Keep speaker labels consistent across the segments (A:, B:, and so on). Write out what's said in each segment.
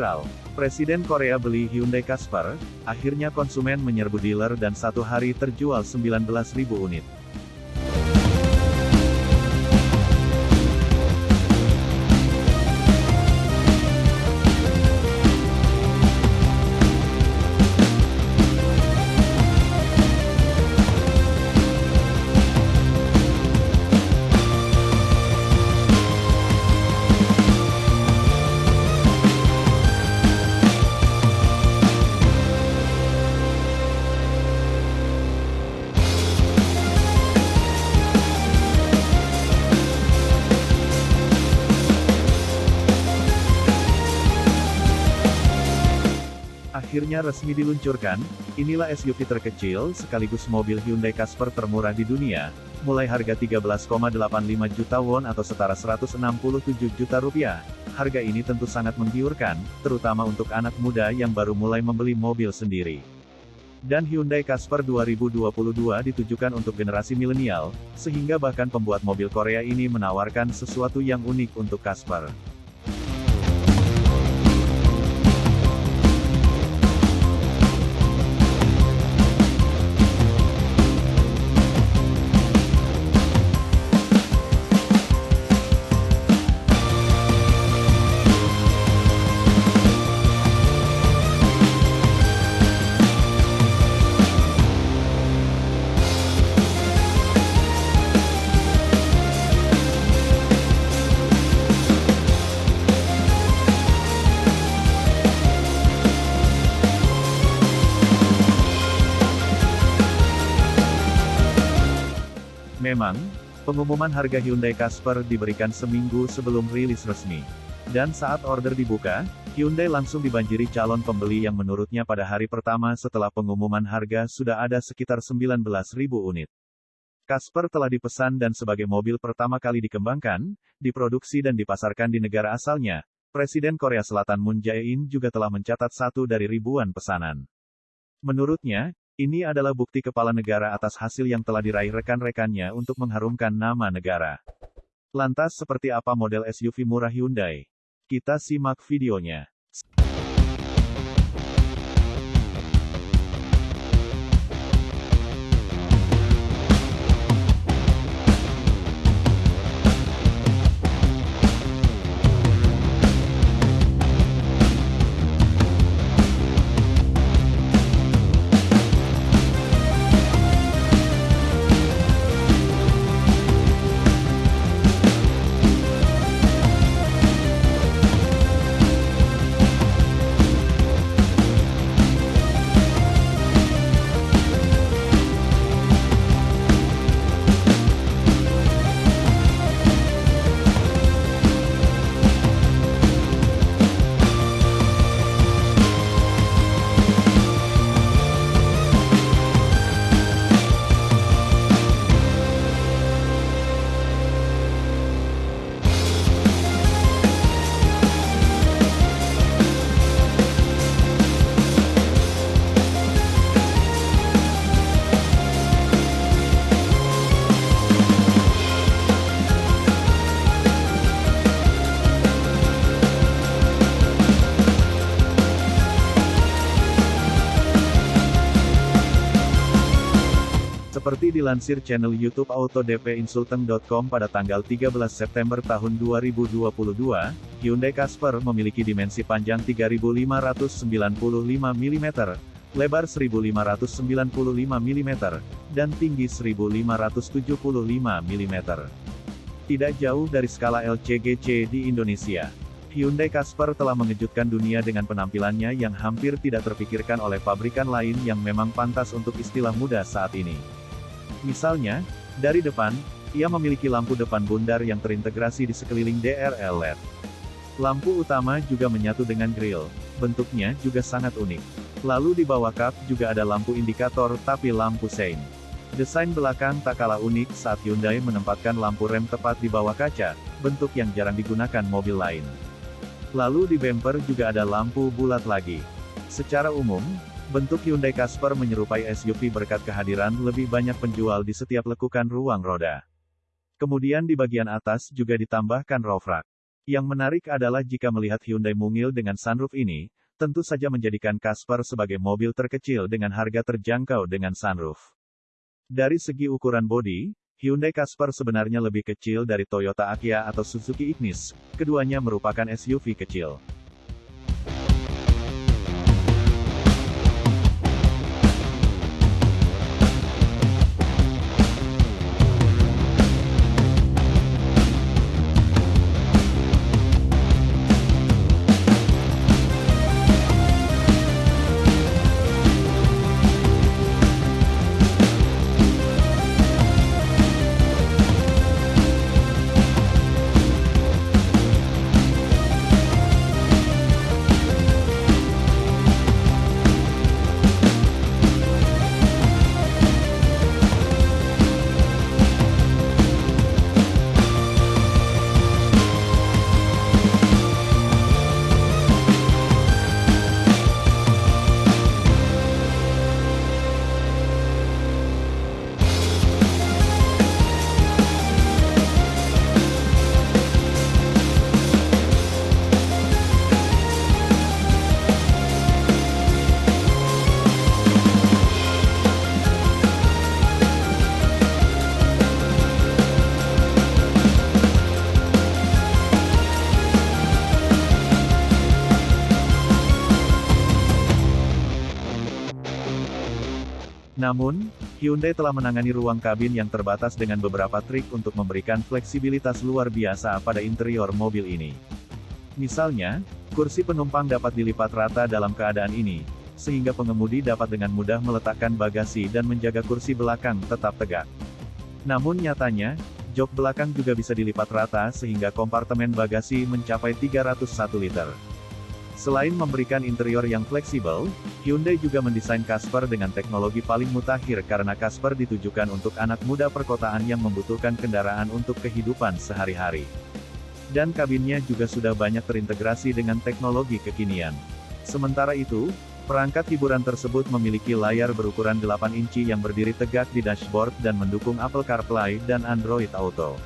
A: Viral, Presiden Korea beli Hyundai Casper, akhirnya konsumen menyerbu dealer dan satu hari terjual 19.000 unit. Akhirnya resmi diluncurkan, inilah SUV terkecil sekaligus mobil Hyundai Casper termurah di dunia, mulai harga 13,85 juta won atau setara 167 juta rupiah. Harga ini tentu sangat menggiurkan, terutama untuk anak muda yang baru mulai membeli mobil sendiri. Dan Hyundai Casper 2022 ditujukan untuk generasi milenial, sehingga bahkan pembuat mobil Korea ini menawarkan sesuatu yang unik untuk Casper. Memang, pengumuman harga Hyundai Casper diberikan seminggu sebelum rilis resmi. Dan saat order dibuka, Hyundai langsung dibanjiri calon pembeli yang menurutnya pada hari pertama setelah pengumuman harga sudah ada sekitar 19.000 unit. Casper telah dipesan dan sebagai mobil pertama kali dikembangkan, diproduksi dan dipasarkan di negara asalnya, Presiden Korea Selatan Moon Jae-in juga telah mencatat satu dari ribuan pesanan. Menurutnya, ini adalah bukti kepala negara atas hasil yang telah diraih rekan-rekannya untuk mengharumkan nama negara. Lantas seperti apa model SUV murah Hyundai? Kita simak videonya. Dilansir channel YouTube autodpinsulteng.com pada tanggal 13 September tahun 2022, Hyundai Casper memiliki dimensi panjang 3595 mm, lebar 1595 mm, dan tinggi 1575 mm. Tidak jauh dari skala LCGC di Indonesia. Hyundai Casper telah mengejutkan dunia dengan penampilannya yang hampir tidak terpikirkan oleh pabrikan lain yang memang pantas untuk istilah muda saat ini. Misalnya, dari depan, ia memiliki lampu depan bundar yang terintegrasi di sekeliling DRL LED. Lampu utama juga menyatu dengan grill, bentuknya juga sangat unik. Lalu di bawah kap juga ada lampu indikator tapi lampu sein. Desain belakang tak kalah unik saat Hyundai menempatkan lampu rem tepat di bawah kaca, bentuk yang jarang digunakan mobil lain. Lalu di bumper juga ada lampu bulat lagi. Secara umum, Bentuk Hyundai Casper menyerupai SUV berkat kehadiran lebih banyak penjual di setiap lekukan ruang roda. Kemudian di bagian atas juga ditambahkan roof rack. Yang menarik adalah jika melihat Hyundai mungil dengan sunroof ini, tentu saja menjadikan Casper sebagai mobil terkecil dengan harga terjangkau dengan sunroof. Dari segi ukuran bodi, Hyundai Casper sebenarnya lebih kecil dari Toyota Akia atau Suzuki Ignis, keduanya merupakan SUV kecil. Namun, Hyundai telah menangani ruang kabin yang terbatas dengan beberapa trik untuk memberikan fleksibilitas luar biasa pada interior mobil ini. Misalnya, kursi penumpang dapat dilipat rata dalam keadaan ini, sehingga pengemudi dapat dengan mudah meletakkan bagasi dan menjaga kursi belakang tetap tegak. Namun nyatanya, jok belakang juga bisa dilipat rata sehingga kompartemen bagasi mencapai 301 liter. Selain memberikan interior yang fleksibel, Hyundai juga mendesain Casper dengan teknologi paling mutakhir karena Casper ditujukan untuk anak muda perkotaan yang membutuhkan kendaraan untuk kehidupan sehari-hari. Dan kabinnya juga sudah banyak terintegrasi dengan teknologi kekinian. Sementara itu, perangkat hiburan tersebut memiliki layar berukuran 8 inci yang berdiri tegak di dashboard dan mendukung Apple CarPlay dan Android Auto.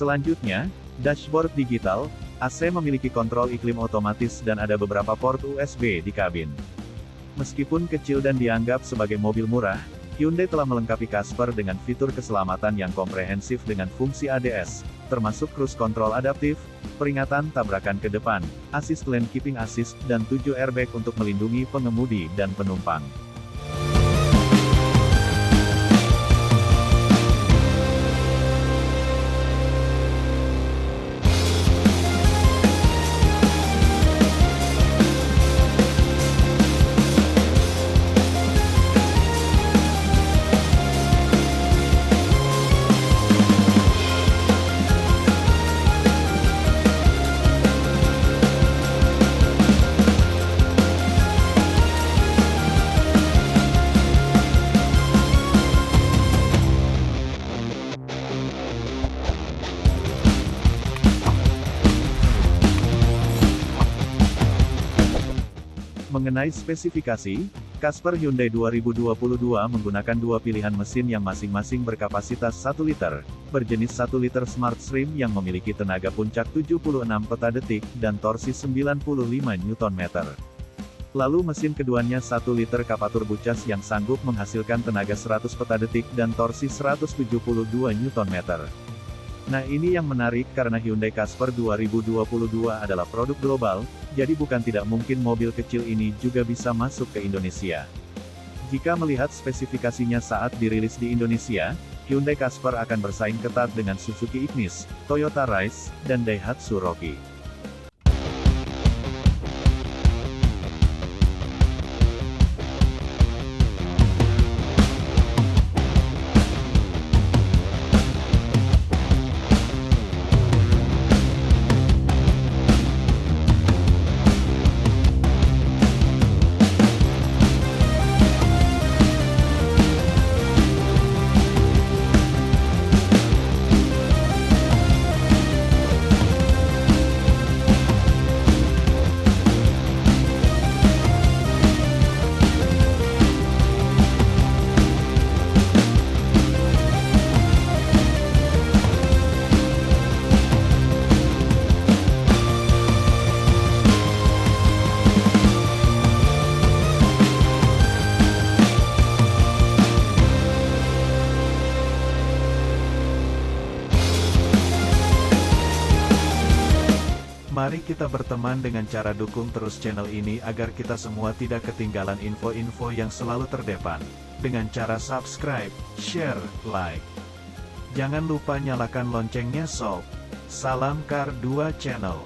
A: Selanjutnya, dashboard digital, AC memiliki kontrol iklim otomatis dan ada beberapa port USB di kabin. Meskipun kecil dan dianggap sebagai mobil murah, Hyundai telah melengkapi Casper dengan fitur keselamatan yang komprehensif dengan fungsi ADS, termasuk cruise control adaptif, peringatan tabrakan ke depan, assist lane keeping assist, dan 7 airbag untuk melindungi pengemudi dan penumpang. Mengenai spesifikasi, Casper Hyundai 2022 menggunakan dua pilihan mesin yang masing-masing berkapasitas 1 liter, berjenis 1 liter Smart Stream yang memiliki tenaga puncak 76 peta detik dan torsi 95 Nm. Lalu mesin keduanya 1 liter Kapatur Bucas yang sanggup menghasilkan tenaga 100 peta detik dan torsi 172 Nm. Nah ini yang menarik karena Hyundai Casper 2022 adalah produk global, jadi bukan tidak mungkin mobil kecil ini juga bisa masuk ke Indonesia. Jika melihat spesifikasinya saat dirilis di Indonesia, Hyundai Casper akan bersaing ketat dengan Suzuki Ignis, Toyota Rise, dan Daihatsu Rocky. Mari kita berteman dengan cara dukung terus channel ini agar kita semua tidak ketinggalan info-info yang selalu terdepan. Dengan cara subscribe, share, like. Jangan lupa nyalakan loncengnya sob. Salam Kar 2 Channel.